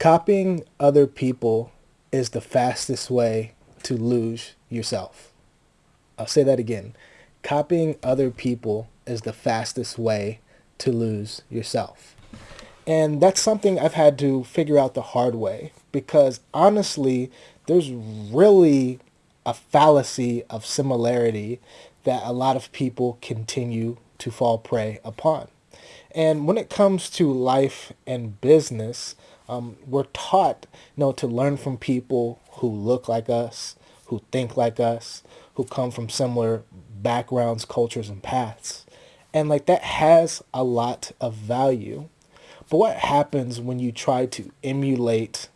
Copying other people is the fastest way to lose yourself. I'll say that again. Copying other people is the fastest way to lose yourself. And that's something I've had to figure out the hard way because honestly, there's really a fallacy of similarity that a lot of people continue to fall prey upon. And when it comes to life and business, um, we're taught, you know, to learn from people who look like us, who think like us, who come from similar backgrounds, cultures, and paths. And like that has a lot of value. But what happens when you try to emulate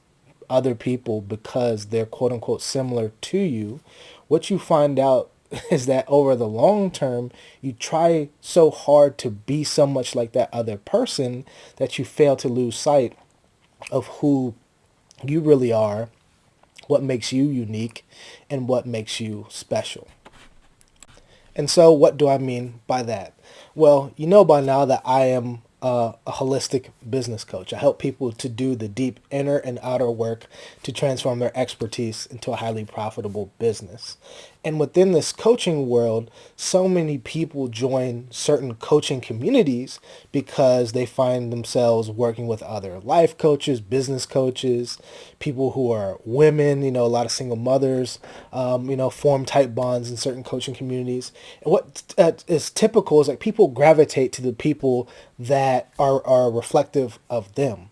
other people because they're quote unquote similar to you? What you find out is that over the long term, you try so hard to be so much like that other person that you fail to lose sight of who you really are, what makes you unique, and what makes you special. And so what do I mean by that? Well, you know by now that I am a holistic business coach. I help people to do the deep inner and outer work to transform their expertise into a highly profitable business. And within this coaching world, so many people join certain coaching communities because they find themselves working with other life coaches, business coaches, people who are women, you know, a lot of single mothers, um, you know, form tight bonds in certain coaching communities. And what uh, is typical is like people gravitate to the people that are, are reflective of them.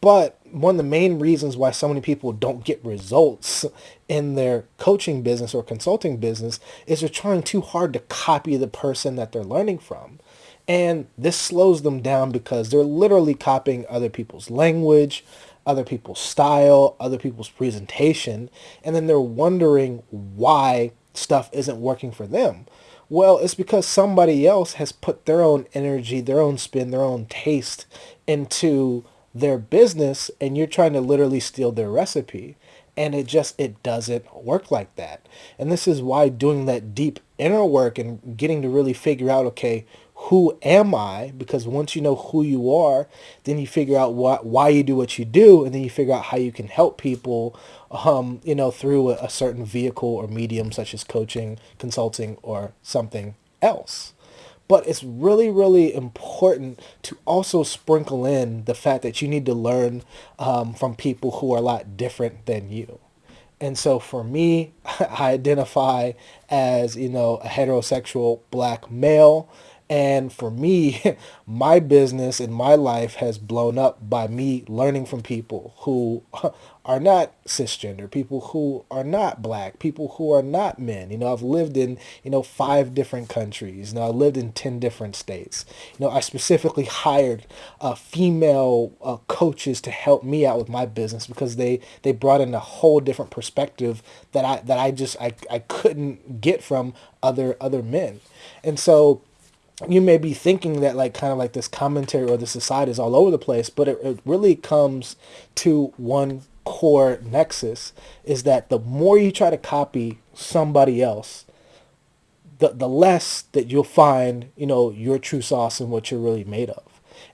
But one of the main reasons why so many people don't get results in their coaching business or consulting business is they're trying too hard to copy the person that they're learning from. And this slows them down because they're literally copying other people's language, other people's style, other people's presentation, and then they're wondering why stuff isn't working for them. Well, it's because somebody else has put their own energy, their own spin, their own taste into their business and you're trying to literally steal their recipe and it just it doesn't work like that. And this is why doing that deep inner work and getting to really figure out okay who am i? Because once you know who you are then you figure out what why you do what you do and then you figure out how you can help people um, you know through a, a certain vehicle or medium such as coaching consulting or something else but it's really, really important to also sprinkle in the fact that you need to learn um, from people who are a lot different than you. And so for me, I identify as, you know, a heterosexual black male. And for me, my business and my life has blown up by me learning from people who are not cisgender, people who are not black, people who are not men. You know, I've lived in, you know, five different countries. You know, I lived in 10 different states. You know, I specifically hired uh, female uh, coaches to help me out with my business because they, they brought in a whole different perspective that I, that I just, I, I couldn't get from other, other men. And so, you may be thinking that like kind of like this commentary or the society is all over the place, but it, it really comes to one core nexus is that the more you try to copy somebody else, the, the less that you'll find, you know, your true sauce and what you're really made of.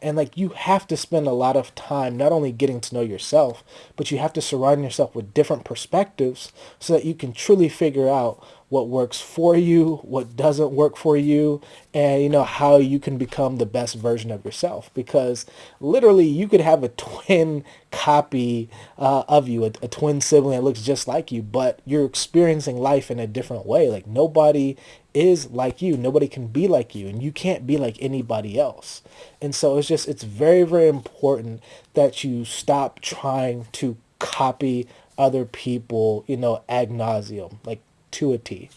And like you have to spend a lot of time not only getting to know yourself, but you have to surround yourself with different perspectives so that you can truly figure out what works for you, what doesn't work for you, and you know how you can become the best version of yourself. Because literally, you could have a twin copy uh, of you, a, a twin sibling that looks just like you, but you're experiencing life in a different way. Like nobody is like you, nobody can be like you, and you can't be like anybody else. And so it's just it's very very important that you stop trying to copy other people, you know, ad nauseum. Like to a T.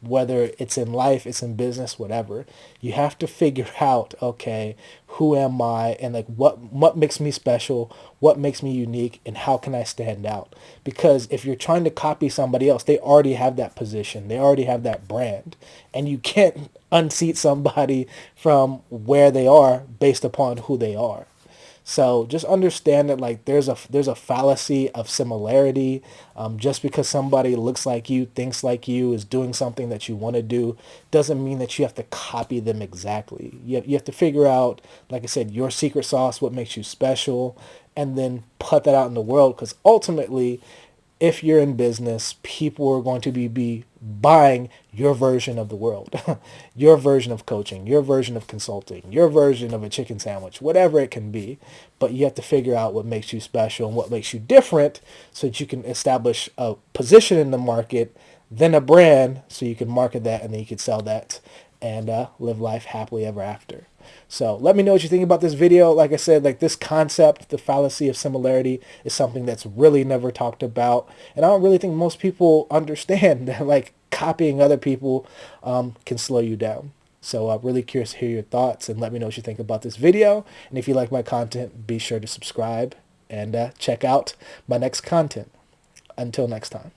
Whether it's in life, it's in business, whatever. You have to figure out, okay, who am I and like what what makes me special, what makes me unique, and how can I stand out? Because if you're trying to copy somebody else, they already have that position. They already have that brand. And you can't unseat somebody from where they are based upon who they are. So just understand that like there's a there's a fallacy of similarity. Um, just because somebody looks like you, thinks like you, is doing something that you want to do, doesn't mean that you have to copy them exactly. You have, you have to figure out, like I said, your secret sauce, what makes you special, and then put that out in the world because ultimately if you're in business, people are going to be, be buying your version of the world, your version of coaching, your version of consulting, your version of a chicken sandwich, whatever it can be. But you have to figure out what makes you special and what makes you different so that you can establish a position in the market, then a brand so you can market that and then you can sell that and uh, live life happily ever after. So let me know what you think about this video. Like I said, like this concept, the fallacy of similarity is something that's really never talked about. And I don't really think most people understand that like copying other people um, can slow you down. So I'm really curious to hear your thoughts and let me know what you think about this video. And if you like my content, be sure to subscribe and uh, check out my next content. Until next time.